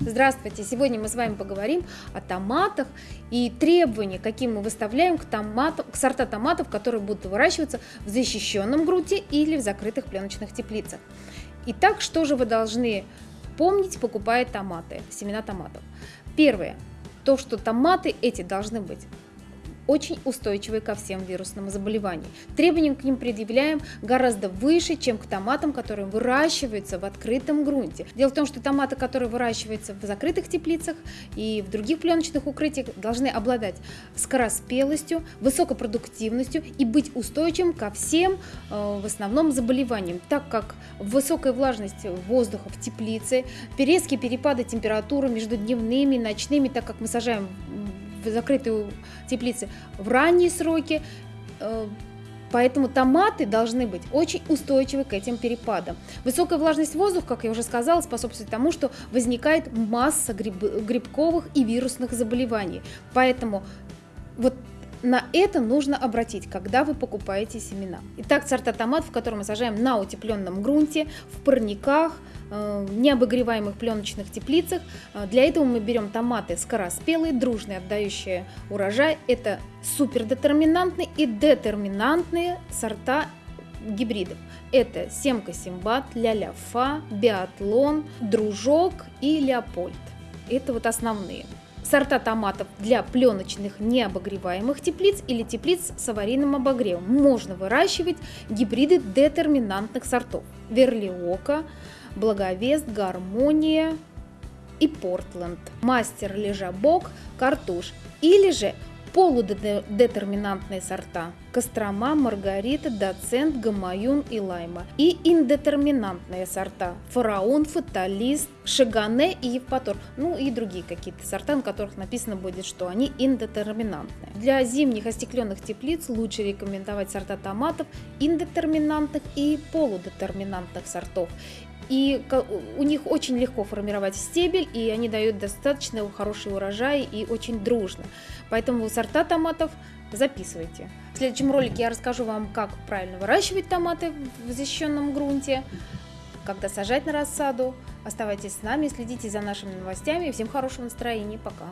Здравствуйте! Сегодня мы с вами поговорим о томатах и требования, какие мы выставляем к, томатам, к сорта томатов, которые будут выращиваться в защищенном грунте или в закрытых пленочных теплицах. Итак, что же вы должны помнить, покупая томаты, семена томатов? Первое. То, что томаты эти должны быть очень устойчивые ко всем вирусным заболеваниям. Требования к ним предъявляем гораздо выше, чем к томатам, которые выращиваются в открытом грунте. Дело в том, что томаты, которые выращиваются в закрытых теплицах и в других пленочных укрытиях, должны обладать скороспелостью, высокопродуктивностью и быть устойчивым ко всем э, в основном заболеваниям, так как высокая влажность воздуха в теплице, резкие перепады температуры между дневными и ночными, так как мы сажаем в закрытую теплицы в ранние сроки. Э, поэтому томаты должны быть очень устойчивы к этим перепадам. Высокая влажность воздуха, как я уже сказала, способствует тому, что возникает масса гриб, грибковых и вирусных заболеваний. Поэтому вот на это нужно обратить, когда вы покупаете семена. Итак, сорта томатов, которые мы сажаем на утепленном грунте, в парниках, э, необогреваемых пленочных теплицах. Э, для этого мы берем томаты скороспелые, дружные, отдающие урожай. Это супердетерминантные и детерминантные сорта гибридов. Это семка симбат, ля-ля-фа, биатлон, дружок и леопольд. Это вот основные сорта томатов для пленочных необогреваемых теплиц или теплиц с аварийным обогревом. Можно выращивать гибриды детерминантных сортов. Верлиока, Благовест, Гармония и Портленд. Мастер Лежабок, Картуш. Или же полудетерминантные сорта – Кострома, Маргарита, Доцент, Гамаюн и Лайма. И индетерминантные сорта – Фараон, Фаталист, Шагане и Евпатор. Ну и другие какие-то сорта, на которых написано будет, что они индетерминантные. Для зимних остекленных теплиц лучше рекомендовать сорта томатов индетерминантных и полудетерминантных сортов и у них очень легко формировать стебель, и они дают достаточно хороший урожай и очень дружно. Поэтому сорта томатов записывайте. В следующем ролике я расскажу вам, как правильно выращивать томаты в защищенном грунте, когда сажать на рассаду. Оставайтесь с нами, следите за нашими новостями. Всем хорошего настроения. Пока.